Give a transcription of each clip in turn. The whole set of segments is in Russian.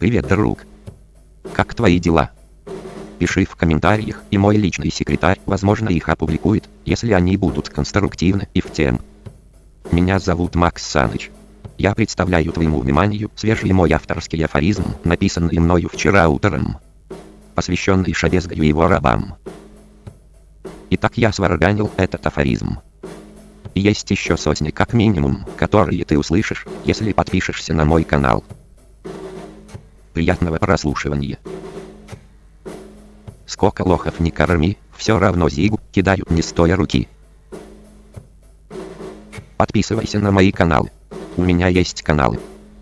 Привет, друг. Как твои дела? Пиши в комментариях, и мой личный секретарь, возможно, их опубликует, если они будут конструктивны и в тем. Меня зовут Макс Саныч. Я представляю твоему вниманию свежий мой авторский афоризм, написанный мною вчера утром, посвященный Шабезгаю и его рабам. Итак, я сварганил этот афоризм. Есть еще сотни как минимум, которые ты услышишь, если подпишешься на мой канал. Приятного прослушивания. Сколько лохов не корми, все равно зигу кидают не стоя руки. Подписывайся на мои каналы. У меня есть каналы,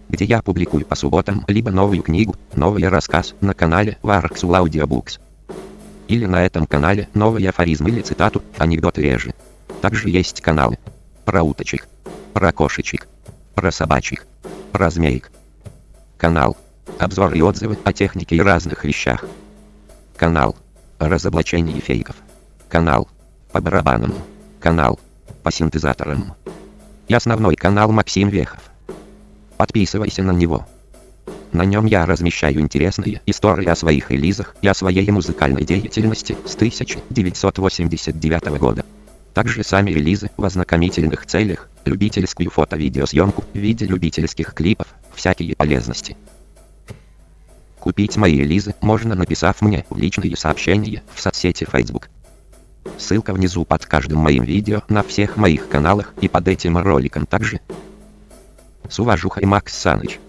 где я публикую по субботам либо новую книгу, новый рассказ на канале Warxul Audiobooks. Или на этом канале новый афоризм или цитату, анекдоты реже. Также есть каналы про уточек, про кошечек, про собачек, про змеек. Канал обзор и отзывы о технике и разных вещах. Канал разоблачение фейков. Канал по барабанам. Канал по синтезаторам. И основной канал Максим Вехов. Подписывайся на него. На нем я размещаю интересные истории о своих релизах и о своей музыкальной деятельности с 1989 года. Также сами релизы в ознакомительных целях, любительскую фото-видеосъемку в виде любительских клипов, всякие полезности. Купить мои лизы можно написав мне в личные сообщения в соцсети Facebook. Ссылка внизу под каждым моим видео на всех моих каналах и под этим роликом также. С уважухой Макс Саныч.